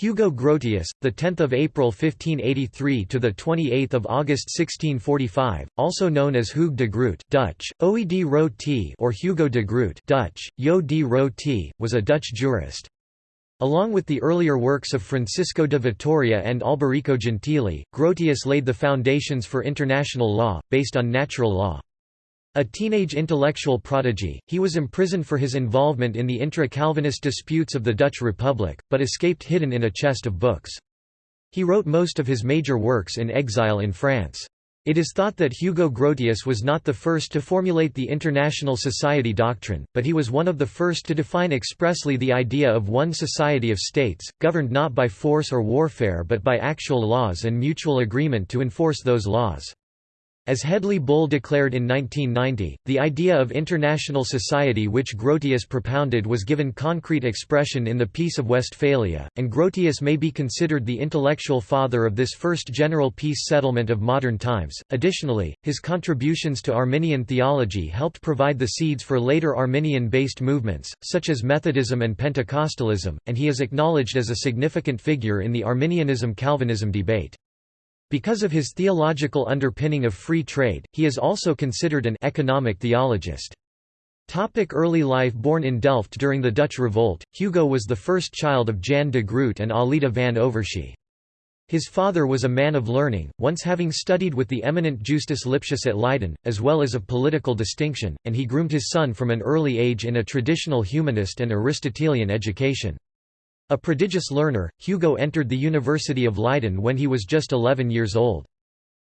Hugo Grotius, the 10th of April 1583 to the 28th of August 1645, also known as Hugues de Groot, Dutch, or Hugo de Groot, Dutch, was a Dutch jurist. Along with the earlier works of Francisco de Vitoria and Alberico Gentili, Grotius laid the foundations for international law, based on natural law. A teenage intellectual prodigy, he was imprisoned for his involvement in the intra-Calvinist disputes of the Dutch Republic, but escaped hidden in a chest of books. He wrote most of his major works in exile in France. It is thought that Hugo Grotius was not the first to formulate the international society doctrine, but he was one of the first to define expressly the idea of one society of states, governed not by force or warfare but by actual laws and mutual agreement to enforce those laws. As Hedley Bull declared in 1990, the idea of international society which Grotius propounded was given concrete expression in the Peace of Westphalia, and Grotius may be considered the intellectual father of this first general peace settlement of modern times. Additionally, his contributions to Arminian theology helped provide the seeds for later Arminian based movements, such as Methodism and Pentecostalism, and he is acknowledged as a significant figure in the Arminianism Calvinism debate. Because of his theological underpinning of free trade, he is also considered an economic theologist. Topic early life Born in Delft during the Dutch Revolt, Hugo was the first child of Jan de Groot and Alida van Overschie. His father was a man of learning, once having studied with the eminent Justus Lipsius at Leiden, as well as of political distinction, and he groomed his son from an early age in a traditional humanist and Aristotelian education. A prodigious learner, Hugo entered the University of Leiden when he was just 11 years old.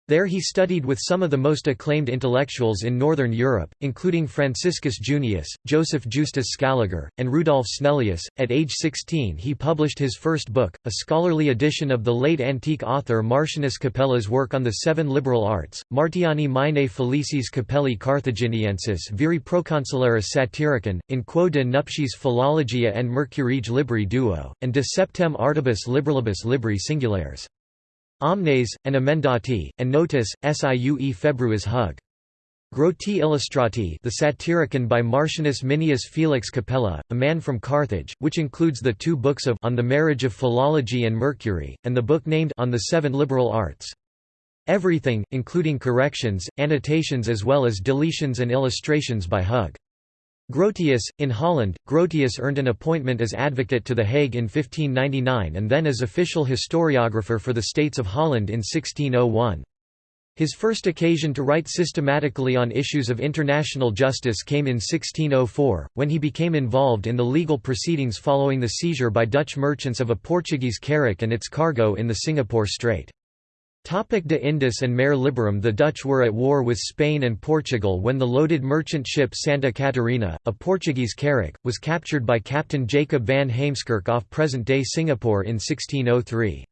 There he studied with some of the most acclaimed intellectuals in Northern Europe, including Franciscus Junius, Joseph Justus Scaliger, and Rudolf Snellius. At age 16 he published his first book, a scholarly edition of the late antique author Martianus Capella's work on the seven liberal arts, Martiani Minae Felicis Capelli Carthaginiensis viri proconsularis satiricon, in quo de nuptiis philologia and Mercurige libri duo, and de septem artibus liberalibus libri singulares. Omnes, and Emendati, and Notis, Siue Februis Hug. Groti Illustrati the Satyricon by Martianus Minius Felix Capella, a man from Carthage, which includes the two books of On the Marriage of Philology and Mercury, and the book named On the Seven Liberal Arts. Everything, including corrections, annotations as well as deletions and illustrations by Hug. Grotius, in Holland, Grotius earned an appointment as advocate to The Hague in 1599 and then as official historiographer for the States of Holland in 1601. His first occasion to write systematically on issues of international justice came in 1604, when he became involved in the legal proceedings following the seizure by Dutch merchants of a Portuguese carrack and its cargo in the Singapore Strait. De Indis and Mare Liberum The Dutch were at war with Spain and Portugal when the loaded merchant ship Santa Catarina, a Portuguese carrack, was captured by Captain Jacob van Heemskerk off present-day Singapore in 1603.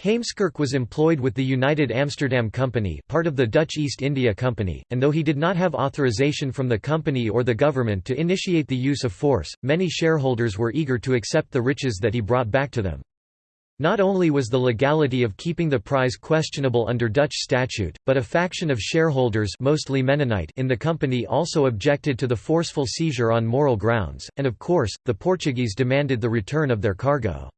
Heemskerk was employed with the United Amsterdam Company part of the Dutch East India Company, and though he did not have authorization from the company or the government to initiate the use of force, many shareholders were eager to accept the riches that he brought back to them. Not only was the legality of keeping the prize questionable under Dutch statute, but a faction of shareholders mostly Mennonite in the company also objected to the forceful seizure on moral grounds, and of course, the Portuguese demanded the return of their cargo.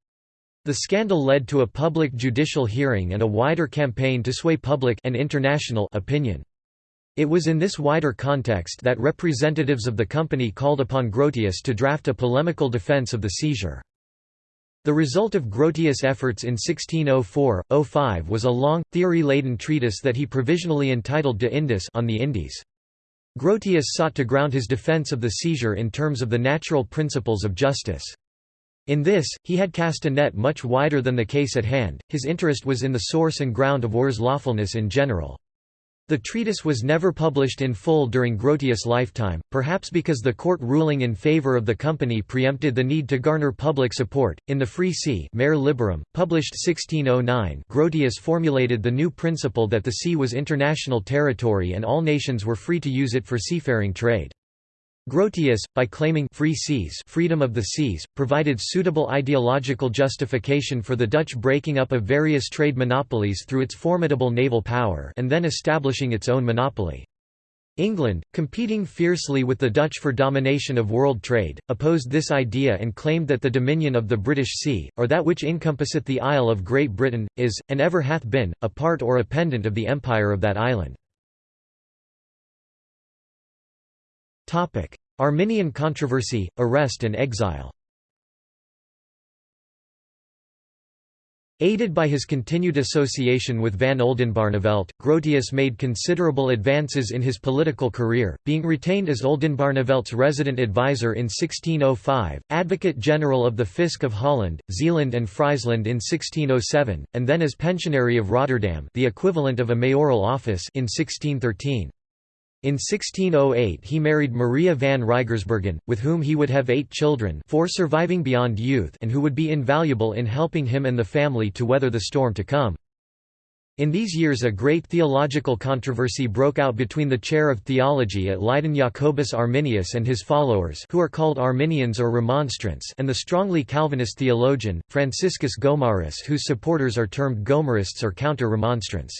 The scandal led to a public judicial hearing and a wider campaign to sway public and international opinion. It was in this wider context that representatives of the company called upon Grotius to draft a polemical defense of the seizure. The result of Grotius' efforts in 1604–05 was a long, theory-laden treatise that he provisionally entitled De Indis on the Indies. Grotius sought to ground his defense of the seizure in terms of the natural principles of justice. In this, he had cast a net much wider than the case at hand, his interest was in the source and ground of war's lawfulness in general. The treatise was never published in full during Grotius' lifetime, perhaps because the court ruling in favor of the company preempted the need to garner public support. In the Free Sea, Mare Liberum, published 1609, Grotius formulated the new principle that the sea was international territory and all nations were free to use it for seafaring trade. Grotius, by claiming free seas freedom of the seas, provided suitable ideological justification for the Dutch breaking up of various trade monopolies through its formidable naval power and then establishing its own monopoly. England, competing fiercely with the Dutch for domination of world trade, opposed this idea and claimed that the dominion of the British Sea, or that which encompasseth the Isle of Great Britain, is, and ever hath been, a part or a pendant of the empire of that island. Arminian controversy, arrest and exile Aided by his continued association with van Oldenbarnevelt, Grotius made considerable advances in his political career, being retained as Oldenbarnevelt's resident advisor in 1605, Advocate General of the Fisc of Holland, Zeeland and Friesland in 1607, and then as Pensionary of Rotterdam the equivalent of a mayoral office in 1613. In 1608 he married Maria van Rijgersbergen, with whom he would have eight children four surviving beyond youth and who would be invaluable in helping him and the family to weather the storm to come. In these years a great theological controversy broke out between the chair of theology at Leiden Jacobus Arminius and his followers who are called Arminians or Remonstrants and the strongly Calvinist theologian, Franciscus Gomarus whose supporters are termed Gomarists or Counter-Remonstrants.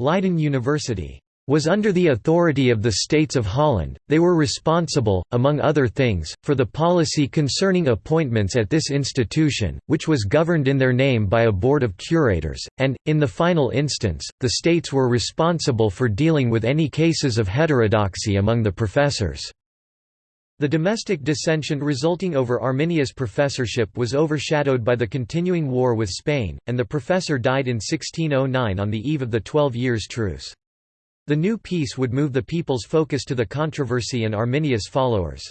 Leiden University was under the authority of the States of Holland, they were responsible, among other things, for the policy concerning appointments at this institution, which was governed in their name by a board of curators, and, in the final instance, the states were responsible for dealing with any cases of heterodoxy among the professors. The domestic dissension resulting over Arminius' professorship was overshadowed by the continuing war with Spain, and the professor died in 1609 on the eve of the Twelve Years' Truce. The new peace would move the people's focus to the controversy and Arminius' followers.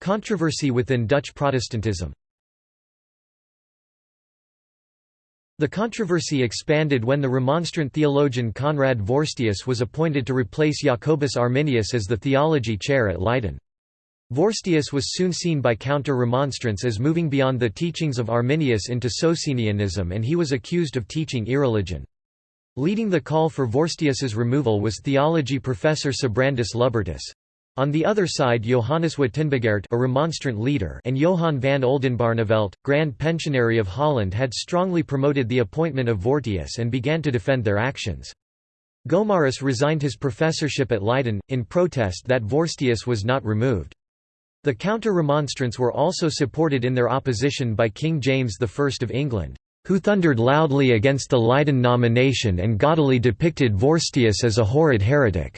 Controversy within Dutch Protestantism The controversy expanded when the Remonstrant theologian Conrad Vorstius was appointed to replace Jacobus Arminius as the theology chair at Leiden. Vorstius was soon seen by counter-remonstrants as moving beyond the teachings of Arminius into Socinianism and he was accused of teaching irreligion. Leading the call for Vorstius's removal was theology professor Sibrandus Lubbertus. On the other side Johannes Wtenbogaert a remonstrant leader and Johan van Oldenbarnevelt, Grand Pensionary of Holland had strongly promoted the appointment of Vorstius and began to defend their actions. Gomarus resigned his professorship at Leiden, in protest that Vorstius was not removed. The counter-remonstrants were also supported in their opposition by King James I of England, who thundered loudly against the Leiden nomination and gaudily depicted Vorstius as a horrid heretic.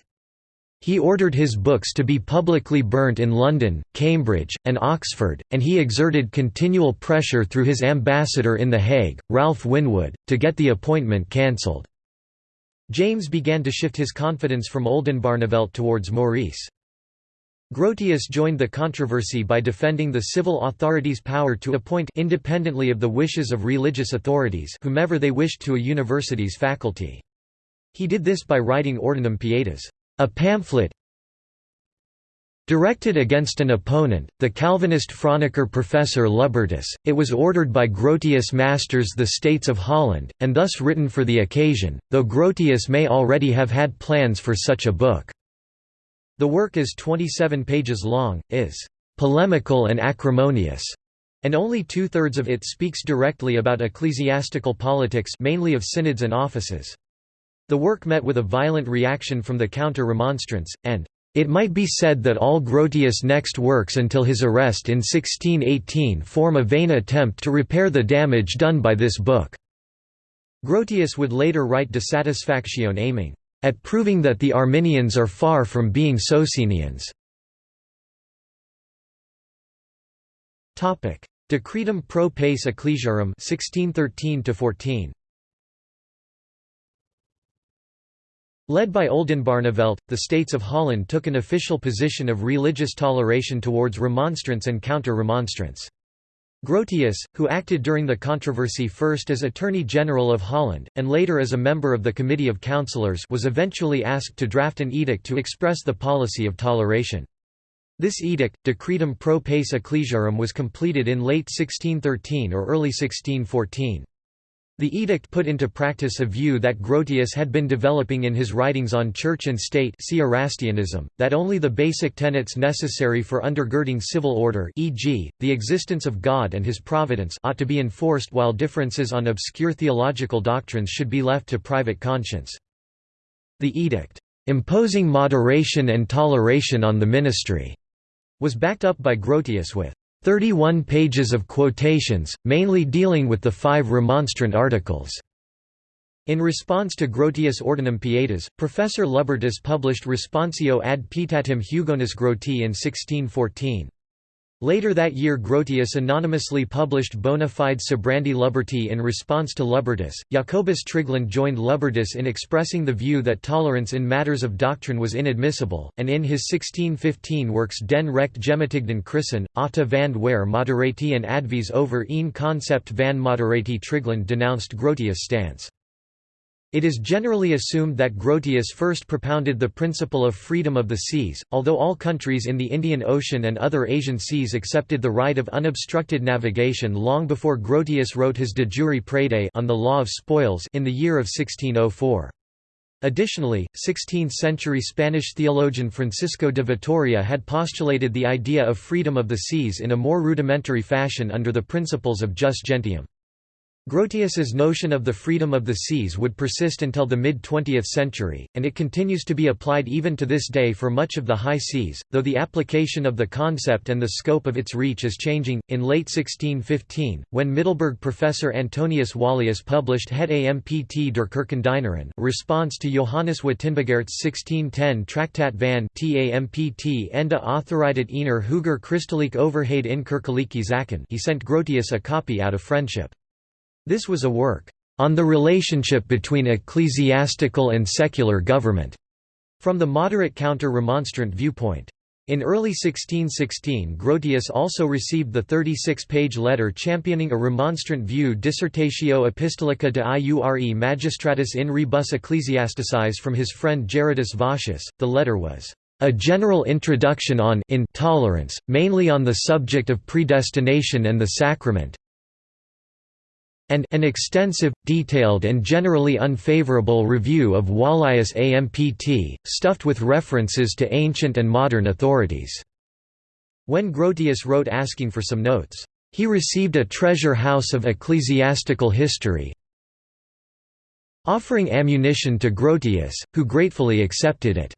He ordered his books to be publicly burnt in London, Cambridge, and Oxford, and he exerted continual pressure through his ambassador in The Hague, Ralph Winwood, to get the appointment cancelled. James began to shift his confidence from Oldenbarnevelt towards Maurice. Grotius joined the controversy by defending the civil authorities' power to appoint independently of the wishes of religious authorities whomever they wished to a university's faculty. He did this by writing Ordinum Pietas, a pamphlet directed against an opponent, the Calvinist Franeker professor Lubbertus. It was ordered by Grotius Masters the States of Holland, and thus written for the occasion, though Grotius may already have had plans for such a book. The work is 27 pages long, is polemical and acrimonious, and only two-thirds of it speaks directly about ecclesiastical politics mainly of synods and offices. The work met with a violent reaction from the counter-remonstrants, and it might be said that all Grotius' next works until his arrest in 1618 form a vain attempt to repair the damage done by this book. Grotius would later write De Satisfactione aiming at proving that the Arminians are far from being Socinians. Topic: Decretum pro pace ecclesiarum 1613 14 Led by Oldenbarnevelt, the states of Holland took an official position of religious toleration towards remonstrance and counter-remonstrants. Grotius, who acted during the controversy first as Attorney General of Holland, and later as a member of the Committee of Councillors was eventually asked to draft an edict to express the policy of toleration. This edict, Decretum pro pace ecclesiarum was completed in late 1613 or early 1614. The edict put into practice a view that Grotius had been developing in his writings on church and state see Erastianism, that only the basic tenets necessary for undergirding civil order e.g., the existence of God and his providence ought to be enforced while differences on obscure theological doctrines should be left to private conscience. The edict, "...imposing moderation and toleration on the ministry," was backed up by Grotius with 31 pages of quotations, mainly dealing with the five Remonstrant articles. In response to Grotius' Ordinum Pietas, Professor Lubbertus published Responsio ad Pietatem Hugonis Groti in 1614. Later that year Grotius anonymously published Bona fide Sibrandi Lubberti in response to Lubbertus. Jacobus Trigland joined Lubbertus in expressing the view that tolerance in matters of doctrine was inadmissible, and in his 1615 works Den recht Gematigden Christen, Atta van Ware Moderati and Advies over een concept van Moderati Trigland denounced Grotius' stance. It is generally assumed that Grotius first propounded the principle of freedom of the seas, although all countries in the Indian Ocean and other Asian seas accepted the right of unobstructed navigation long before Grotius wrote his De jure praedae on the law of spoils in the year of 1604. Additionally, 16th-century Spanish theologian Francisco de Vitoria had postulated the idea of freedom of the seas in a more rudimentary fashion under the principles of jus gentium. Grotius's notion of the freedom of the seas would persist until the mid-20th century, and it continues to be applied even to this day for much of the high seas, though the application of the concept and the scope of its reach is changing. In late 1615, when Middelburg professor Antonius Wallius published Het Ampt der Kirkendienaaren response to Johannes Wtenbogaert's 1610 Traktat van Tampt ende Authorited Ener Huger Christelijk Overheid in Kerkelijke Zaken he sent Grotius a copy out of friendship. This was a work on the relationship between ecclesiastical and secular government, from the moderate counter-remonstrant viewpoint. In early 1616 Grotius also received the 36-page letter championing a remonstrant view Dissertatio Epistolica de Iure Magistratus in rebus ecclesiasticis from his friend Gerardus Vossius. The letter was a general introduction on intolerance, mainly on the subject of predestination and the sacrament, and an extensive, detailed and generally unfavorable review of Wallius Ampt, stuffed with references to ancient and modern authorities. When Grotius wrote asking for some notes, he received a treasure house of ecclesiastical history, offering ammunition to Grotius, who gratefully accepted it.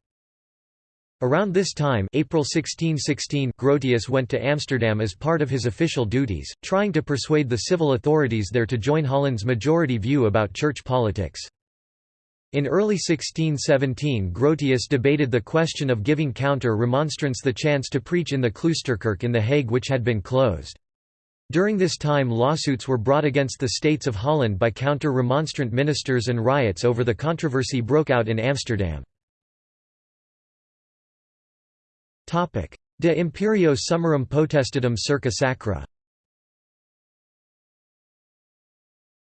Around this time April 1616 Grotius went to Amsterdam as part of his official duties, trying to persuade the civil authorities there to join Holland's majority view about church politics. In early 1617 Grotius debated the question of giving counter-remonstrants the chance to preach in the Kloosterkerk in The Hague which had been closed. During this time lawsuits were brought against the States of Holland by counter-remonstrant ministers and riots over the controversy broke out in Amsterdam. De imperio summarum potestatum circa sacra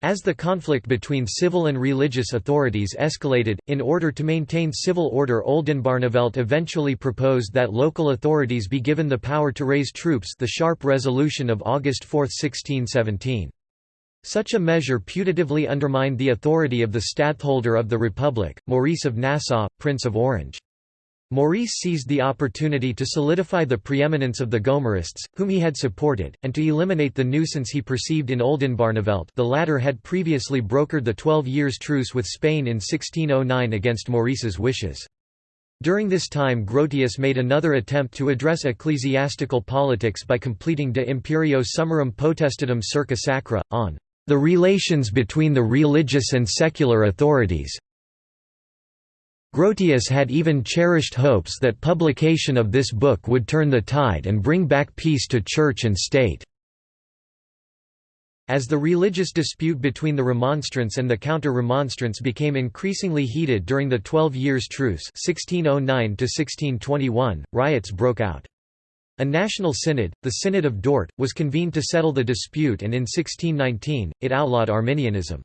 As the conflict between civil and religious authorities escalated, in order to maintain civil order Oldenbarnevelt eventually proposed that local authorities be given the power to raise troops the sharp resolution of August 4, 1617. Such a measure putatively undermined the authority of the stadtholder of the Republic, Maurice of Nassau, Prince of Orange. Maurice seized the opportunity to solidify the preeminence of the Gomarists, whom he had supported, and to eliminate the nuisance he perceived in Oldenbarnevelt the latter had previously brokered the Twelve Years' Truce with Spain in 1609 against Maurice's wishes. During this time Grotius made another attempt to address ecclesiastical politics by completing De Imperio Summarum Potestatum Circa Sacra, on the relations between the religious and secular authorities, Grotius had even cherished hopes that publication of this book would turn the tide and bring back peace to church and state. As the religious dispute between the Remonstrants and the Counter-Remonstrants became increasingly heated during the Twelve Years' Truce 1609 riots broke out. A national synod, the Synod of Dort, was convened to settle the dispute and in 1619, it outlawed Arminianism.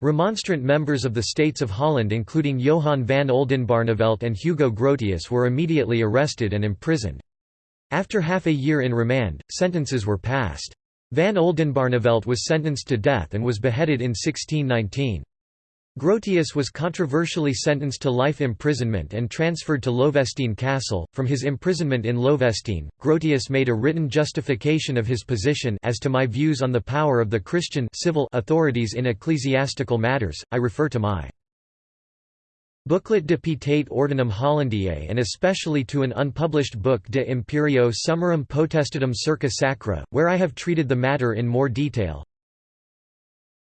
Remonstrant members of the States of Holland including Johan van Oldenbarnevelt and Hugo Grotius were immediately arrested and imprisoned. After half a year in remand, sentences were passed. Van Oldenbarnevelt was sentenced to death and was beheaded in 1619. Grotius was controversially sentenced to life imprisonment and transferred to Loevestein Castle. From his imprisonment in Loevestein, Grotius made a written justification of his position as to my views on the power of the Christian civil authorities in ecclesiastical matters. I refer to my Booklet de Pietate Ordinum Hollandiae and especially to an unpublished book De Imperio Summarum Potestatum Circa Sacra, where I have treated the matter in more detail.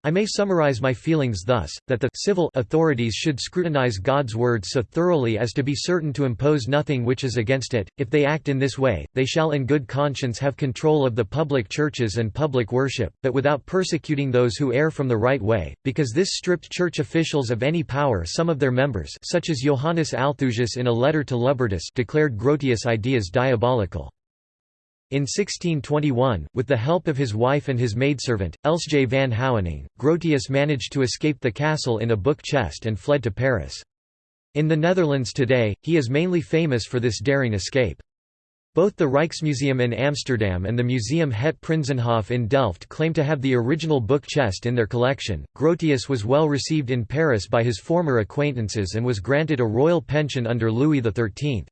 I may summarize my feelings thus, that the civil authorities should scrutinize God's word so thoroughly as to be certain to impose nothing which is against it. If they act in this way, they shall in good conscience have control of the public churches and public worship, but without persecuting those who err from the right way, because this stripped church officials of any power some of their members such as Johannes Althusius in a letter to Lubbertus declared Grotius' ideas diabolical. In 1621, with the help of his wife and his maidservant, Elsje van Houwening, Grotius managed to escape the castle in a book chest and fled to Paris. In the Netherlands today, he is mainly famous for this daring escape. Both the Rijksmuseum in Amsterdam and the Museum Het Prinsenhof in Delft claim to have the original book chest in their collection. Grotius was well received in Paris by his former acquaintances and was granted a royal pension under Louis XIII.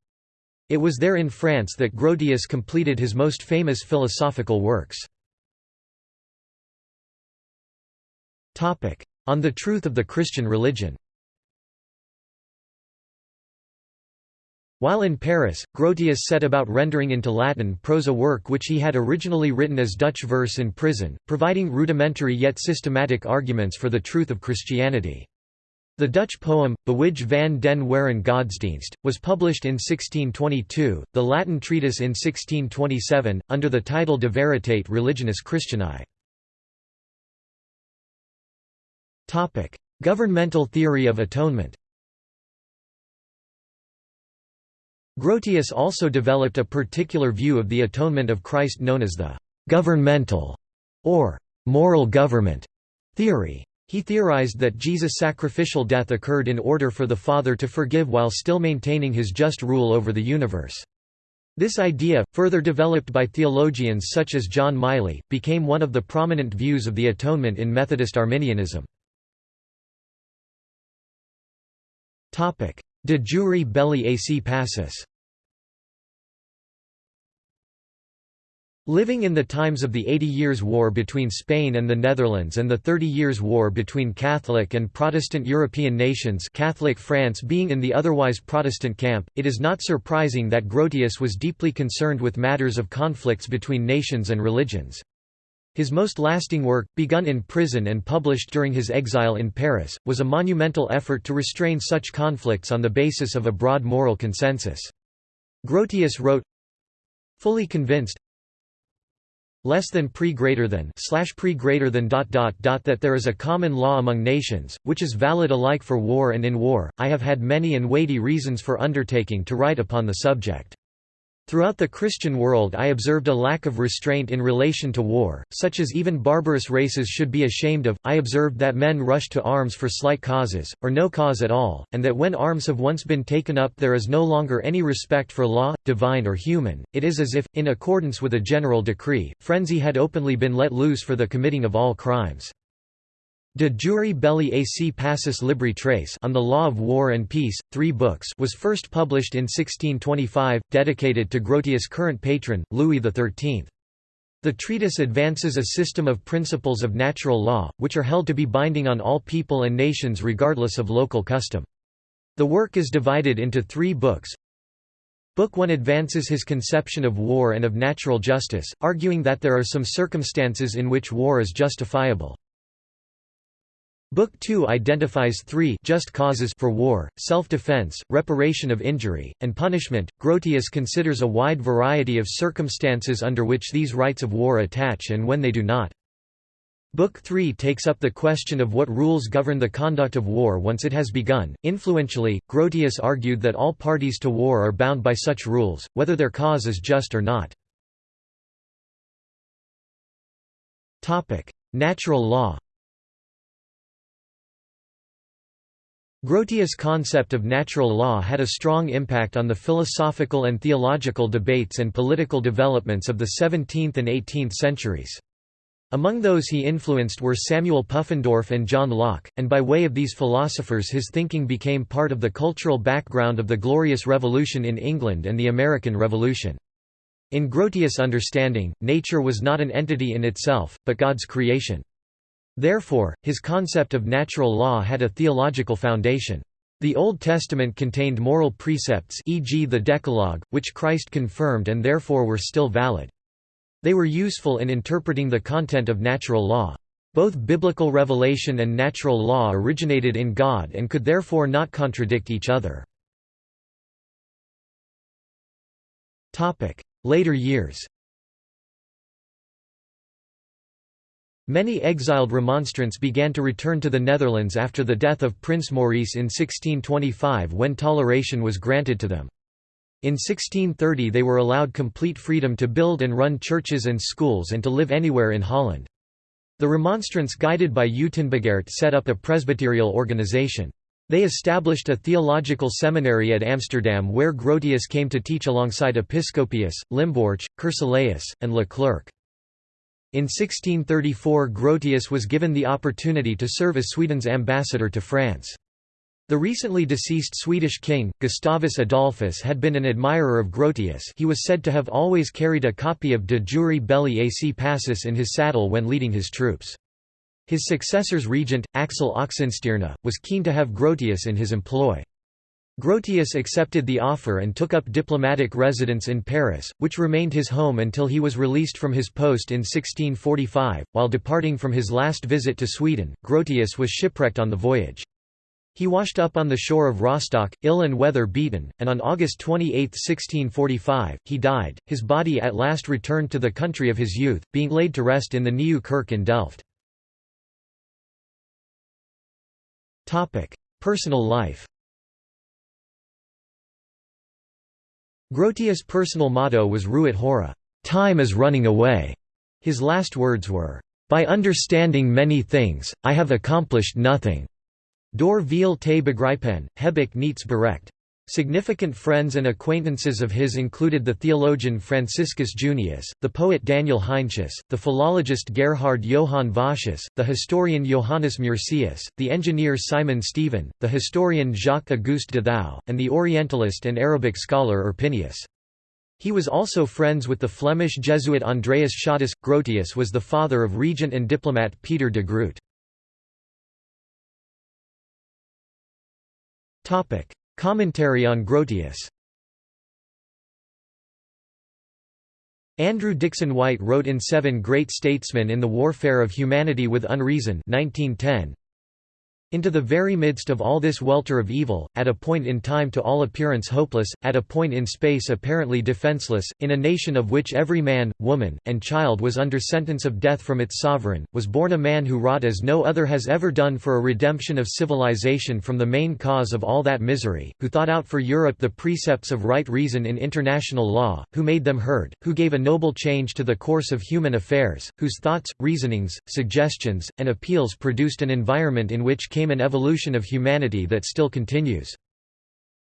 It was there in France that Grotius completed his most famous philosophical works. On the truth of the Christian religion While in Paris, Grotius set about rendering into Latin prose a work which he had originally written as Dutch verse in prison, providing rudimentary yet systematic arguments for the truth of Christianity. The Dutch poem, Bewij van den Waren Godsdienst, was published in 1622, the Latin treatise in 1627, under the title De Veritate Religionis Christianae. Governmental theory of atonement Grotius also developed a particular view of the atonement of Christ known as the «governmental» or «moral government» theory. He theorized that Jesus' sacrificial death occurred in order for the Father to forgive while still maintaining his just rule over the universe. This idea, further developed by theologians such as John Miley, became one of the prominent views of the atonement in Methodist Arminianism. De jure belli ac pacis Living in the times of the Eighty Years' War between Spain and the Netherlands and the Thirty Years' War between Catholic and Protestant European nations Catholic France being in the otherwise Protestant camp, it is not surprising that Grotius was deeply concerned with matters of conflicts between nations and religions. His most lasting work, begun in prison and published during his exile in Paris, was a monumental effort to restrain such conflicts on the basis of a broad moral consensus. Grotius wrote, Fully convinced, less than pre greater than slash pre greater than dot dot dot that there is a common law among nations, which is valid alike for war and in war. I have had many and weighty reasons for undertaking to write upon the subject. Throughout the Christian world I observed a lack of restraint in relation to war, such as even barbarous races should be ashamed of. I observed that men rush to arms for slight causes, or no cause at all, and that when arms have once been taken up there is no longer any respect for law, divine or human. It is as if, in accordance with a general decree, frenzy had openly been let loose for the committing of all crimes. De jure belli ac pacis libri tres on the law of war and peace, three books was first published in 1625, dedicated to Grotius' current patron, Louis XIII. The treatise advances a system of principles of natural law, which are held to be binding on all people and nations regardless of local custom. The work is divided into three books. Book 1 advances his conception of war and of natural justice, arguing that there are some circumstances in which war is justifiable. Book 2 identifies three just causes for war, self-defense, reparation of injury, and punishment. Grotius considers a wide variety of circumstances under which these rights of war attach and when they do not. Book 3 takes up the question of what rules govern the conduct of war once it has begun. Influentially, Grotius argued that all parties to war are bound by such rules, whether their cause is just or not. Natural law Grotius' concept of natural law had a strong impact on the philosophical and theological debates and political developments of the 17th and 18th centuries. Among those he influenced were Samuel Pufendorf and John Locke, and by way of these philosophers his thinking became part of the cultural background of the Glorious Revolution in England and the American Revolution. In Grotius' understanding, nature was not an entity in itself, but God's creation. Therefore, his concept of natural law had a theological foundation. The Old Testament contained moral precepts e.g. the Decalogue, which Christ confirmed and therefore were still valid. They were useful in interpreting the content of natural law. Both biblical revelation and natural law originated in God and could therefore not contradict each other. Later years Many exiled remonstrants began to return to the Netherlands after the death of Prince Maurice in 1625 when toleration was granted to them. In 1630 they were allowed complete freedom to build and run churches and schools and to live anywhere in Holland. The Remonstrants guided by Uyttenbogaert set up a presbyterial organization. They established a theological seminary at Amsterdam where Grotius came to teach alongside Episcopius, Limborch, Curcellaeus, and Leclerc. In 1634 Grotius was given the opportunity to serve as Sweden's ambassador to France. The recently deceased Swedish king, Gustavus Adolphus had been an admirer of Grotius he was said to have always carried a copy of De Jure Belli AC Pacis in his saddle when leading his troops. His successor's regent, Axel Oxenstierna, was keen to have Grotius in his employ. Grotius accepted the offer and took up diplomatic residence in Paris, which remained his home until he was released from his post in 1645. While departing from his last visit to Sweden, Grotius was shipwrecked on the voyage. He washed up on the shore of Rostock, ill and weather beaten, and on August 28, 1645, he died. His body at last returned to the country of his youth, being laid to rest in the Nieuwe Kerk in Delft. Personal life Grotius' personal motto was Ruit hora, time is running away. His last words were, By understanding many things, I have accomplished nothing. Door veel te begrijpen, heb ik niets bereikt. Significant friends and acquaintances of his included the theologian Franciscus Junius, the poet Daniel Heinsius, the philologist Gerhard Johann Vossius, the historian Johannes Meursius, the engineer Simon Stevin, the historian Jacques-Auguste de Thou, and the Orientalist and Arabic scholar Erpenius. He was also friends with the Flemish Jesuit Andreas Schottus. Grotius was the father of regent and diplomat Peter de Groot. Commentary on Grotius. Andrew Dickson White wrote in Seven Great Statesmen in the Warfare of Humanity with Unreason 1910, into the very midst of all this welter of evil, at a point in time to all appearance hopeless, at a point in space apparently defenseless, in a nation of which every man, woman, and child was under sentence of death from its sovereign, was born a man who wrought as no other has ever done for a redemption of civilization from the main cause of all that misery, who thought out for Europe the precepts of right reason in international law, who made them heard, who gave a noble change to the course of human affairs, whose thoughts, reasonings, suggestions, and appeals produced an environment in which came an evolution of humanity that still continues.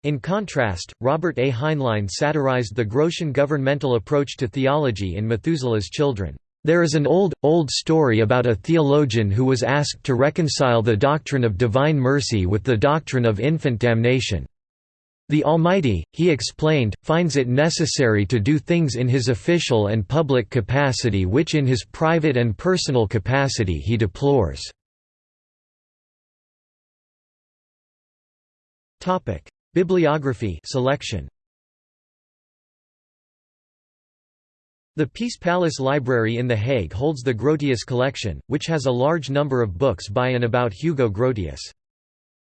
In contrast, Robert A. Heinlein satirized the Grotian governmental approach to theology in Methuselah's Children. There is an old, old story about a theologian who was asked to reconcile the doctrine of divine mercy with the doctrine of infant damnation. The Almighty, he explained, finds it necessary to do things in his official and public capacity which in his private and personal capacity he deplores. Topic: Bibliography selection. The Peace Palace Library in The Hague holds the Grotius collection, which has a large number of books by and about Hugo Grotius.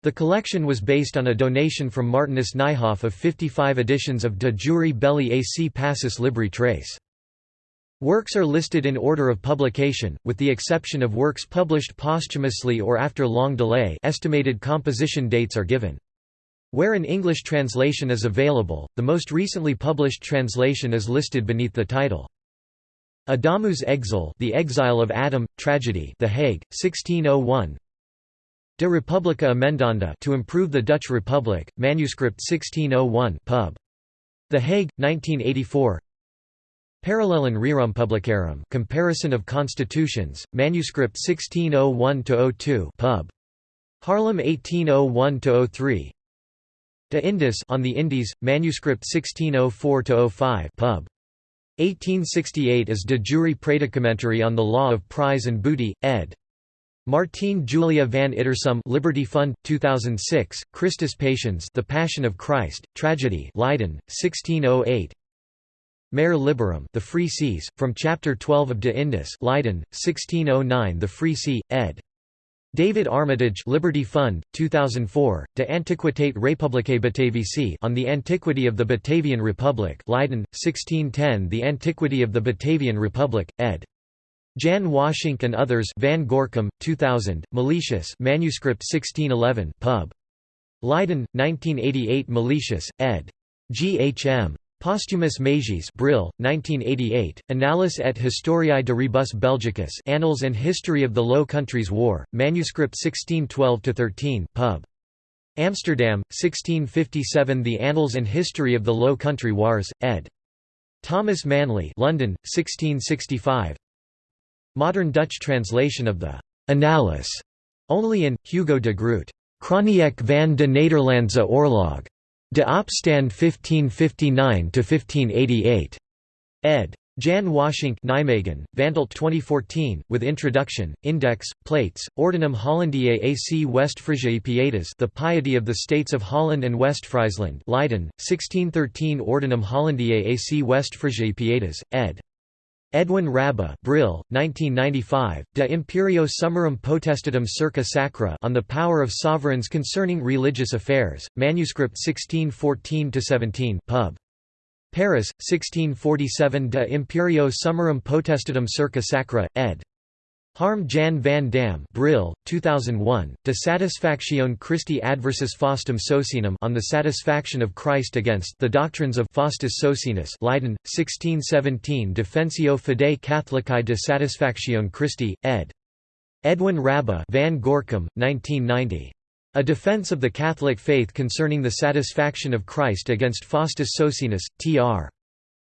The collection was based on a donation from Martinus Nijhoff of 55 editions of De Jure Belli AC Pacis Libri Tres. Works are listed in order of publication, with the exception of works published posthumously or after long delay estimated composition dates are given. Where an English translation is available, the most recently published translation is listed beneath the title. Adamus Exul The Exile of Adam, Tragedy The Hague, 1601 De Republica Emendanda To Improve the Dutch Republic, Manuscript 1601 pub. The Hague, 1984 Parallelen Rerum Publicarum, Comparison of Constitutions, Manuscript 1601-02 pub. Haarlem 1801-03 De Indis on the Indies, manuscript 1604-05 pub. 1868 as De jure Praedicamentarii on the Law of Prize and Booty, ed. Martine Julia van Ittersum Liberty Fund 2006 Christus Patiens The Passion of Christ Tragedy Leiden 1608 Mare Liberum The Free Seas From Chapter 12 of De Indis Leiden 1609 The Free Sea ed David Armitage Liberty Fund 2004 De Antiquitate Republicae Batavici on the Antiquity of the Batavian Republic Leiden 1610 The Antiquity of the Batavian Republic ed Jan Waszink and others Van Gorcum, 2000, Meletius manuscript 1611 pub. Leiden, 1988 Meletius, ed. G. H. M. Posthumus Meyjes Brill, 1988, Annales et Historiae de Rebus Belgicus Annals and History of the Low Countries War, manuscript 1612–13 pub. Amsterdam, 1657 The Annals and History of the Low Country Wars, ed. Thomas Manley London, 1665 Modern Dutch translation of the Annales, only in, Hugo de Groot, Chroniek van de Nederlandse Oorlog, de opstand 1559–1588, ed. Jan Waszink Nijmegen, Vantilt 2014, with introduction, index, plates, Ordinum Hollandiae AC Westfriesiae Pietas The Piety of the States of Holland and Westfriesland Leiden, 1613 Ordinum Hollandiae AC Westfriesiae Pietas, ed. Edwin Rabbie Brill, 1995, De Imperio Summarum Potestatum circa Sacra on the Power of Sovereigns Concerning Religious Affairs, manuscript 1614–17 pub. Paris, 1647 De Imperio Summarum Potestatum circa Sacra, ed. Harm Jan van Dam Brill, 2001, De Satisfactione Christi Adversus Faustum Socinum on the Satisfaction of Christ Against the Doctrines of Faustus Socinus Leiden, 1617 Defensio Fidei Catholicae de Satisfactione Christi, ed. Edwin Rabbie van Gorcum, 1990. A Defense of the Catholic Faith Concerning the Satisfaction of Christ Against Faustus Socinus, Tr.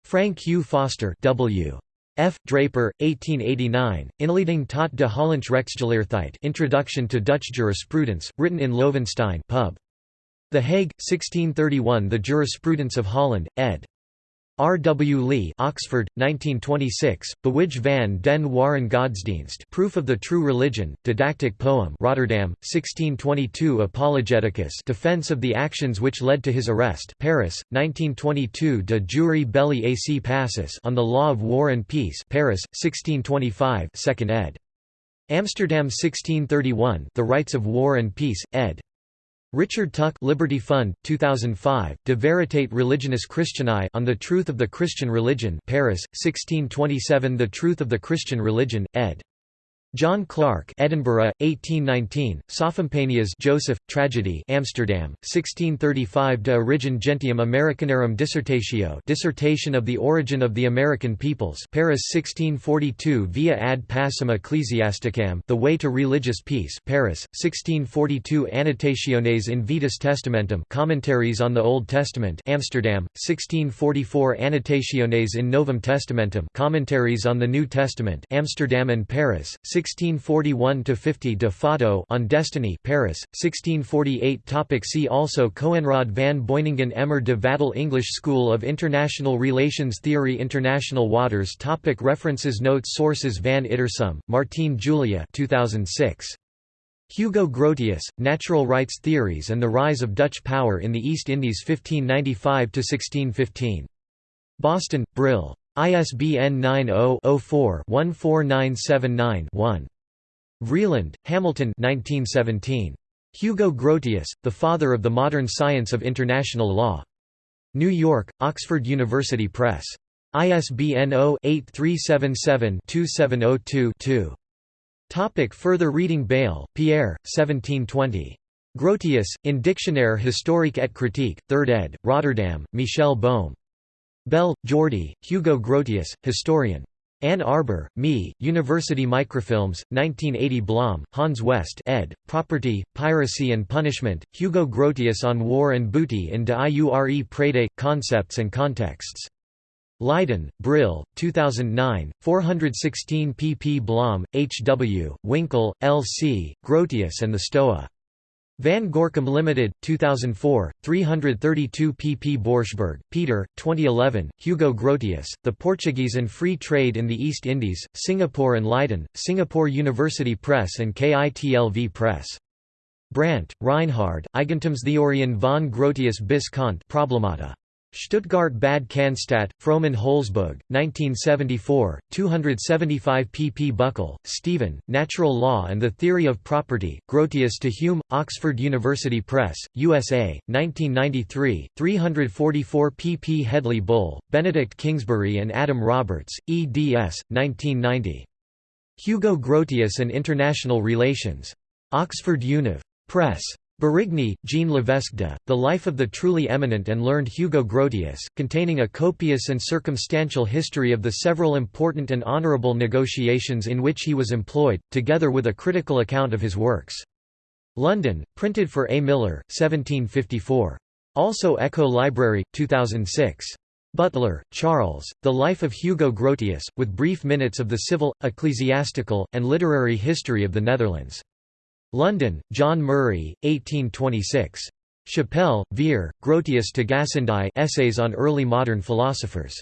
Frank Hugh Foster W. F. Draper, 1889, Inleiding tot de Hollandsche Rechtsgeleerdheid Introduction to Dutch Jurisprudence, written in Loevestein pub. The Hague, 1631 The Jurisprudence of Holland, ed. R. W. Lee Oxford, 1926, Bewij van den Waren Godsdienst Proof of the True Religion, Didactic Poem Rotterdam, 1622 Apologeticus Defense of the actions which led to his arrest Paris, 1922 De Jure Belli ac Pacis on the Law of War and Peace Paris, 1625 2nd ed. Amsterdam 1631 The Rights of War and Peace, ed. Richard Tuck Liberty Fund, 2005, De Veritate Religionis Christianae on the Truth of the Christian Religion Paris, 1627 The Truth of the Christian Religion, ed. John Clark, Edinburgh, 1819, Sophompaneas Joseph, Tragedy Amsterdam, 1635 De Origine Gentium Americanarum Dissertatio Dissertation of the Origin of the American Peoples Paris 1642 Via ad pacem Ecclesiasticam The Way to Religious Peace Paris, 1642 Annotationes in Vetus Testamentum Commentaries on the Old Testament Amsterdam, 1644 Annotationes in Novum Testamentum Commentaries on the New Testament Amsterdam and Paris, 1641–50 de Fato on Destiny Paris, 1648 Topic See also Coenraad van Beuningen Emer de Vattel English School of International Relations Theory International Waters Topic References Notes Sources Van Ittersum, Martine Julia 2006. Hugo Grotius, Natural Rights Theories and the Rise of Dutch Power in the East Indies 1595–1615. Boston, Brill. ISBN 90-04-14979-1. Vreeland, Hamilton 1917. Hugo Grotius, The Father of the Modern Science of International Law. New York, Oxford University Press. ISBN 0-8377-2702-2. Topic further reading Bayle, Pierre, 1720. Grotius, in Dictionnaire historique et critique, 3rd ed., Rotterdam, Michel Bohm. Bell, Jordi, Hugo Grotius, historian. Ann Arbor, Me, University Microfilms, 1980 Blom, Hans West ed., Property, Piracy and Punishment, Hugo Grotius on War and Booty in de Iure Praedae, Concepts and Contexts. Leiden, Brill, 2009, 416 pp Blom, H. W., Winkel, L. C., Grotius and the Stoa. Van Gorcum Limited, 2004, 332 pp. Borschberg, Peter, 2011, Hugo Grotius, The Portuguese and Free Trade in the East Indies, Singapore and Leiden, Singapore University Press and KITLV Press. Brandt, Reinhard, Eigentumstheorien von Grotius bis Kant Problemata. Stuttgart Bad Cannstatt, Frommann Holzboog, 1974, 275 pp. Buckle, Stephen, Natural Law and the Theory of Property, Grotius to Hume, Oxford University Press, USA, 1993, 344 pp. Hedley Bull, Benedict Kingsbury and Adam Roberts, eds. 1990. Hugo Grotius and International Relations. Oxford Univ. Press. Burigny, Jean Levesque de, The Life of the Truly Eminent and Learned Hugo Grotius, containing a copious and circumstantial history of the several important and honourable negotiations in which he was employed, together with a critical account of his works. London, printed for A. Millar, 1754. Also Echo Library, 2006. Butler, Charles, The Life of Hugo Grotius, with brief minutes of the civil, ecclesiastical, and literary history of the Netherlands. London, John Murray, 1826. Chappell, Vere, Grotius to Gassendi Essays on Early Modern Philosophers.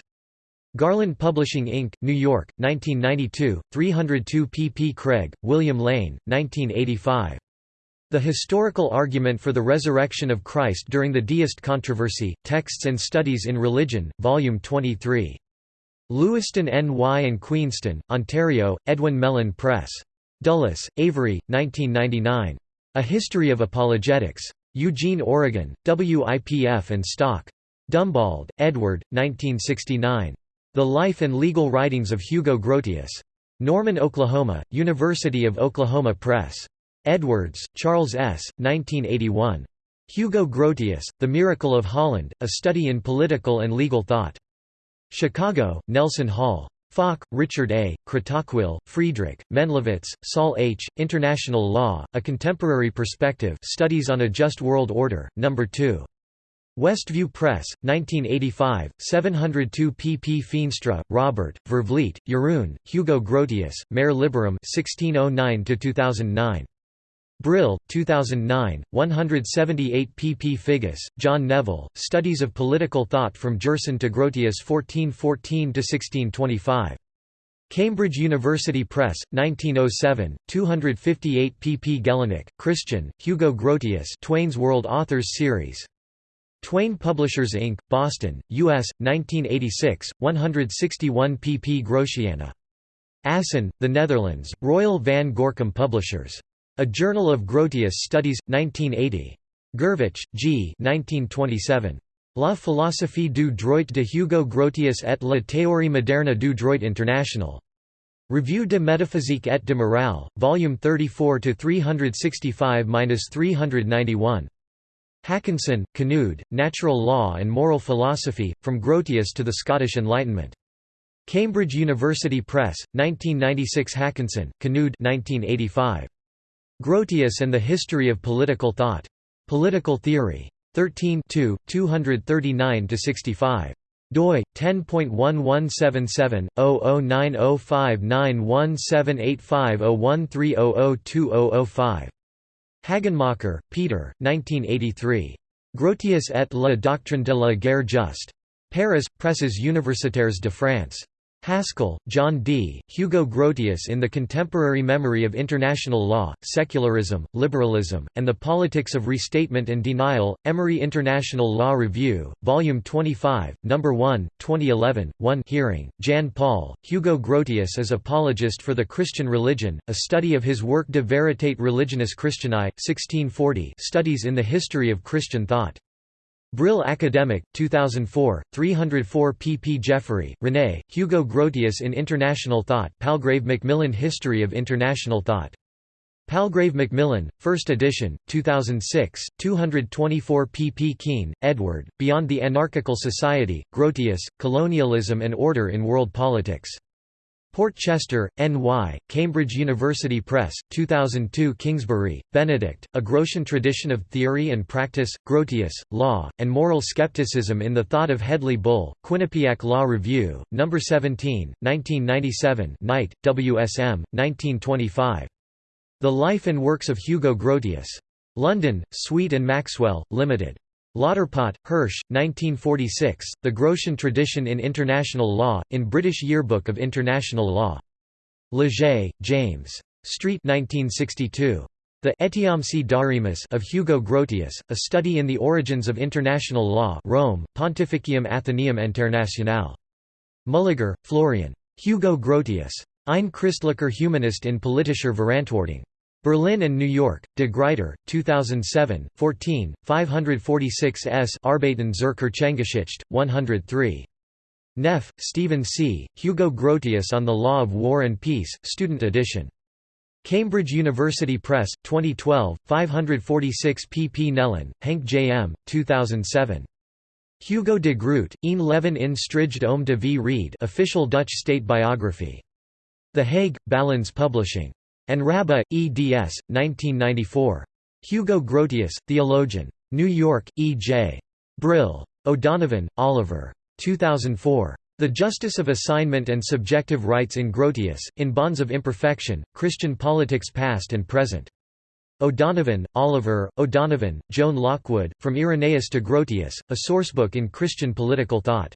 Garland Publishing Inc., New York, 1992, 302 pp. Craig, William Lane, 1985. The Historical Argument for the Resurrection of Christ During the Deist Controversy, Texts and Studies in Religion, Volume 23. Lewiston N.Y. and Queenston, Ontario, Edwin Mellen Press. Dulles, Avery, 1999. A History of Apologetics. Eugene, Oregon, WIPF and Stock. Dumbauld, Edward, 1969. The Life and Legal Writings of Hugo Grotius. Norman, Oklahoma, University of Oklahoma Press. Edwards, Charles S., 1981. Hugo Grotius, The Miracle of Holland, A Study in Political and Legal Thought. Chicago, Nelson Hall. Falk, Richard A., Kratochwil, Friedrich, Mendlovitz, Saul H., International Law, A Contemporary Perspective Studies on a Just World Order, No. 2. Westview Press, 1985, 702 pp. Feenstra, Robert, Vervliet, Jeroen, Hugo Grotius, Mare Liberum 1609–2009. Brill, 2009, 178 pp. Figgis, John Neville, Studies of Political Thought from Gerson to Grotius 1414–1625. Cambridge University Press, 1907, 258 pp. Gellinek, Christian, Hugo Grotius Twayne's World Authors Series. Twayne Publishers Inc., Boston, U.S., 1986, 161 pp. Grotiana. Assen, The Netherlands, Royal Van Gorcum Publishers. A Journal of Grotius Studies, 1980. Gurvitch, G. 1927. La philosophie du droit de Hugo Grotius et la théorie moderne du droit international. Revue de métaphysique et de morale, volume 34 to 365-391. Haakonssen, Knud, Natural Law and Moral Philosophy, From Grotius to the Scottish Enlightenment. Cambridge University Press, 1996 Haakonssen, Knud 1985. Grotius and the History of Political Thought. Political Theory. 13 239–65 doi 10.1177/0090591785013002005 Haggenmacher, Peter 1983 Grotius et la doctrine de la guerre juste. Paris Presses universitaires de France Haskell, John D., Hugo Grotius in the Contemporary Memory of International Law, Secularism, Liberalism, and the Politics of Restatement and Denial, Emory International Law Review, Volume 25, No. 1, 2011, 1 Heering, Jan Paul, Hugo Grotius as Apologist for the Christian Religion, a study of his work De Veritate Religionis Christianae, 1640 Studies in the History of Christian Thought. Brill Academic, 2004, 304 pp. Jeffery, René, Hugo Grotius in International Thought Palgrave Macmillan History of International Thought. Palgrave Macmillan, 1st edition, 2006, 224 pp. Keene, Edward, Beyond the Anarchical Society, Grotius, Colonialism and Order in World Politics. Port Chester, N.Y., Cambridge University Press, 2002 Kingsbury, Benedict, A Grotian Tradition of Theory and Practice, Grotius, Law, and Moral Skepticism in the Thought of Hedley Bull, Quinnipiac Law Review, No. 17, 1997 Knight, W.S.M., 1925. The Life and Works of Hugo Grotius. London, Sweet and Maxwell, Limited. Lauterpacht, Hersch, 1946, The Grotian Tradition in International Law, in British Yearbook of International Law. Leger, James. Street 1962. The Etiamsi Darimus of Hugo Grotius, A Study in the Origins of International Law Rome, Pontificium Athenaeum Internationale. Mühlegger, Florian. Hugo Grotius. Ein Christlicher Humanist in politischer Verantwortung. Berlin and New York, De Gruyter, 2007, 14, 546 s Arbeiten zur Kirchengeschichte, 103. Neff, Stephen C., Hugo Grotius on the Law of War and Peace, Student Edition. Cambridge University Press, 2012, 546 pp Nellen, Henk J. M., 2007. Hugo de Groot, een leven in strijd om de vrede official Dutch state biography. The Hague, Balans Publishing. And Rabbie, eds. 1994. Hugo Grotius, Theologian. New York, E. J. Brill. O'Donovan, Oliver. 2004. The Justice of Assignment and Subjective Rights in Grotius, in Bonds of Imperfection, Christian Politics Past and Present. O'Donovan, Oliver, O'Donovan, Joan Lockwood, From Irenaeus to Grotius, a sourcebook in Christian political thought.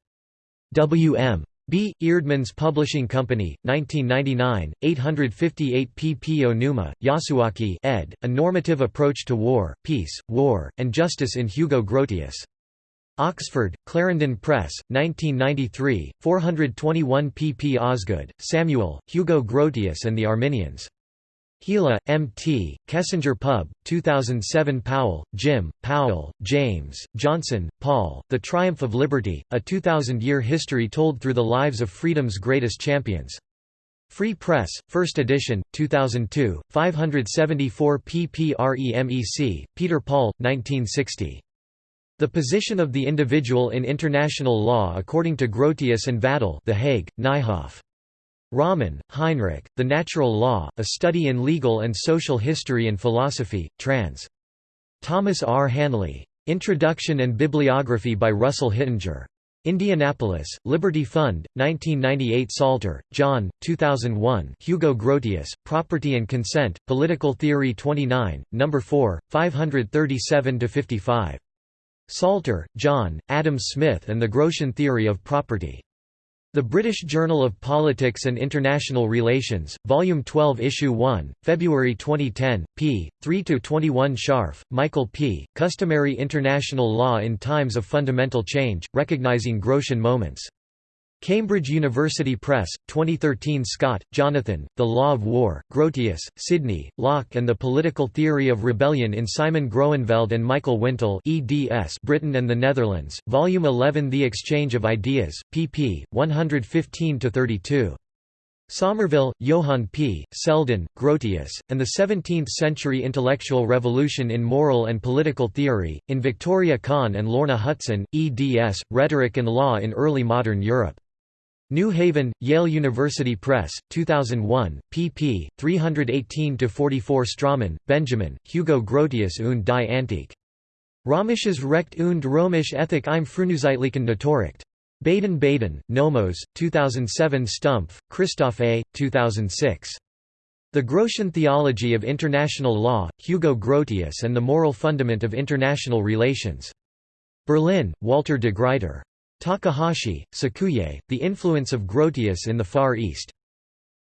W. M. B. Eerdmans Publishing Company, 1999, 858 pp. Onuma, Yasuaki ed., A Normative Approach to War, Peace, War, and Justice in Hugo Grotius. Oxford, Clarendon Press, 1993, 421 pp. Osgood, Samuel, Hugo Grotius and the Arminians. Gila, M.T., Kessinger Pub, 2007 Powell, Jim, Powell, James, Johnson, Paul, The Triumph of Liberty, a 2,000-year history told through the lives of freedom's greatest champions. Free Press, 1st edition, 2002, 574 pp REMEC, Peter Paul, 1960. The position of the individual in international law according to Grotius and Vattel The Hague, Nijhoff. Rommen, Heinrich, The Natural Law, A Study in Legal and Social History and Philosophy, trans. Thomas R. Hanley. Introduction and Bibliography by Russell Hittinger. Indianapolis, Liberty Fund, 1998 Salter, John, 2001 Hugo Grotius, Property and Consent, Political Theory 29, No. 4, 537–55. Salter, John, Adam Smith and the Grotian Theory of Property. The British Journal of Politics and International Relations, Volume 12 Issue 1, February 2010, p. 3–21 Scharf, Michael P., Customary International Law in Times of Fundamental Change, Recognizing Grotian Moments. Cambridge University Press, 2013 Scott, Jonathan, The Law of War, Grotius, Sidney, Locke and the Political Theory of Rebellion in Simon Groeneveld and Michael Wintle eds Britain and the Netherlands, Volume 11 The Exchange of Ideas, pp. 115–32. Somerville, Johann P., Selden, Grotius, and the Seventeenth-Century Intellectual Revolution in Moral and Political Theory, in Victoria Kahn and Lorna Hutson, eds, Rhetoric and Law in Early Modern Europe. New Haven, Yale University Press, 2001, pp. 318–44 Straumann, Benjamin, Hugo Grotius und die Antike. Römisches Recht und Römisch Ethik im Frühneuzeitlichen Naturrecht. Baden-Baden, Nomos, 2007 Stumpf, Christoph A., 2006. The Grotian Theology of International Law, Hugo Grotius and the Moral Fundament of International Relations. Berlin, Walter de Gruyter. Takahashi, Sakuye, The Influence of Grotius in the Far East.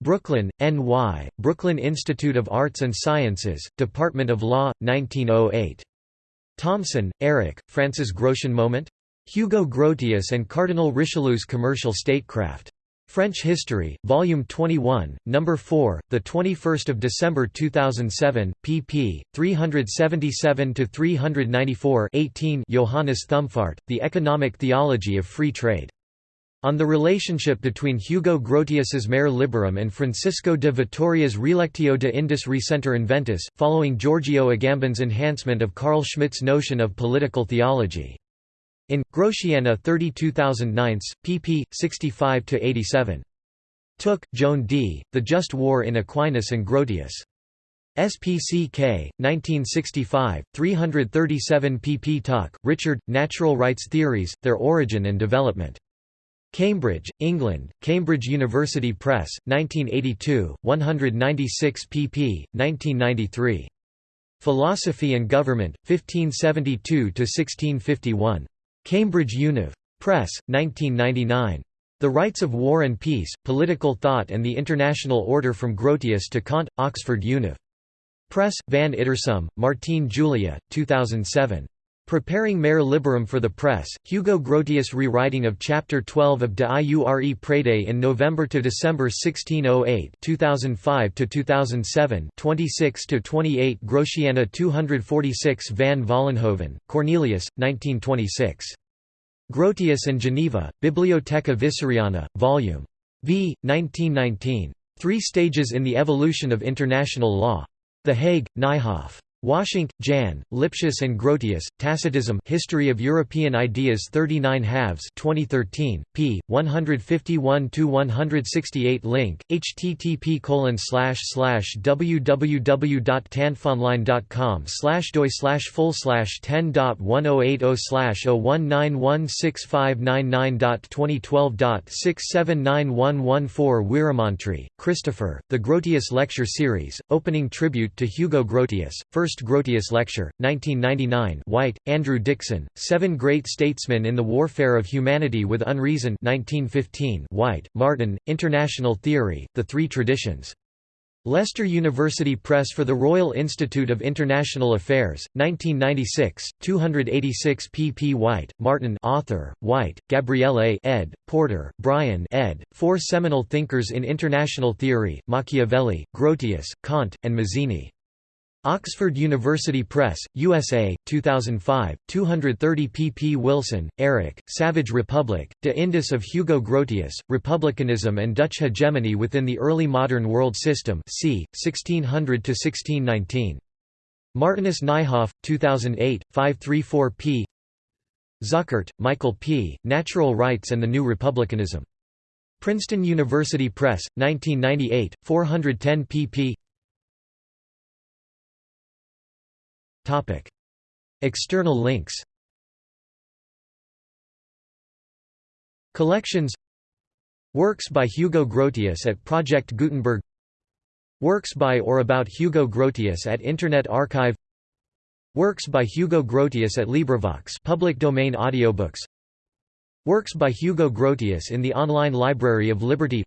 Brooklyn, N.Y., Brooklyn Institute of Arts and Sciences, Department of Law, 1908. Thomson, Eric, France's Grotian Moment? Hugo Grotius and Cardinal Richelieu's Commercial Statecraft. French History, Volume 21, Number 4, the 21st of December 2007, pp. 377 to 394. 18. Johannes Thumfart, The Economic Theology of Free Trade. On the relationship between Hugo Grotius's Mare Liberum and Francisco de Vitoria's Relectio de Indis Recenter Inventis, following Giorgio Agamben's enhancement of Carl Schmitt's notion of political theology. In Grotiana 32009, pp. 65 to 87. Tooke, Joan D., The Just War in Aquinas and Grotius. SPCK, 1965, 337 pp. Tuck, Richard, Natural Rights Theories, Their Origin and Development. Cambridge, England, Cambridge University Press, 1982, 196 pp. 1993. Philosophy and Government, 1572–1651. Cambridge Univ. Press, 1999. The Rights of War and Peace, Political Thought and the International Order from Grotius to Kant, Oxford Univ. Press, Van Ittersum, Martine Julia, 2007. Preparing Mare Liberum for the Press, Hugo Grotius rewriting of Chapter 12 of De Iure Praedae in November to December 1608 2005 to 2007 26 to 28 Grotiana 246 Van Vollenhoven, Cornelius, 1926. Grotius and Geneva, Bibliotheca Visseriana, Vol. V. 1919. Three Stages in the Evolution of International Law. The Hague, Nijhoff. Waszink, Jan, Lipsius and Grotius, Tacitism History of European Ideas 39 halves 2013, p. 151–168 Link, http www.tandfonline.com doi slash full slash 10.1080 019165999.2012.679114 Weeramantry, Christopher, The Grotius Lecture Series, Opening Tribute to Hugo Grotius, First First Grotius Lecture, 1999 White, Andrew Dickson, Seven Great Statesmen in the Warfare of Humanity with Unreason 1915 Wight, Martin, International Theory, The Three Traditions. Leicester University Press for the Royal Institute of International Affairs, 1996, 286 pp. Wight, Martin author, Wight, Gabriele ed., Porter, Brian ed., Four Seminal Thinkers in International Theory, Machiavelli, Grotius, Kant, and Mazzini. Oxford University Press, USA, 2005, 230 pp. Wilson, Eric, Savage Republic, De Indis of Hugo Grotius, Republicanism and Dutch Hegemony within the Early Modern World System c. 1600–1619. Martinus Nijhoff, 2008, 534 p. Zuckert, Michael P., Natural Rights and the New Republicanism. Princeton University Press, 1998, 410 pp. External links. Collections. Works by Hugo Grotius at Project Gutenberg. Works by or about Hugo Grotius at Internet Archive. Works by Hugo Grotius at LibriVox public domain audiobooks. Works by Hugo Grotius in the online Library of Liberty.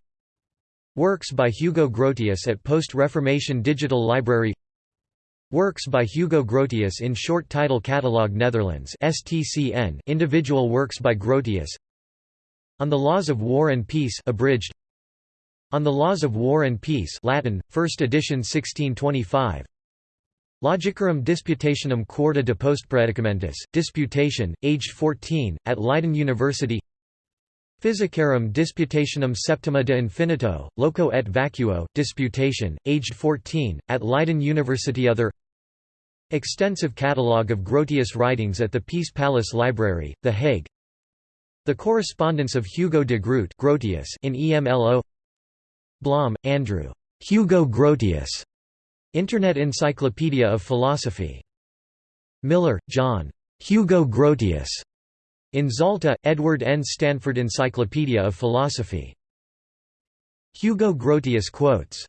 Works by Hugo Grotius at Post-Reformation Digital Library Works by Hugo Grotius in Short Title Catalog Netherlands STCN Individual works by Grotius. On the Laws of War and Peace abridged. On the Laws of War and Peace Latin, 1st edition 1625 Logicarum Disputationum Quarta de Postpredicamentis, Disputation, aged 14, at Leiden University Physicarum Disputationum Septima de Infinito, Loco et Vacuo, Disputation, aged 14, at Leiden University Other Extensive catalogue of Grotius writings at the Peace Palace Library, The Hague The correspondence of Hugo de Groot Grotius in EMLO Blom, Andrew. Hugo Grotius. Internet Encyclopedia of Philosophy. Miller, John. Hugo Grotius. In Zalta, Edward N. Stanford Encyclopedia of Philosophy. Hugo Grotius quotes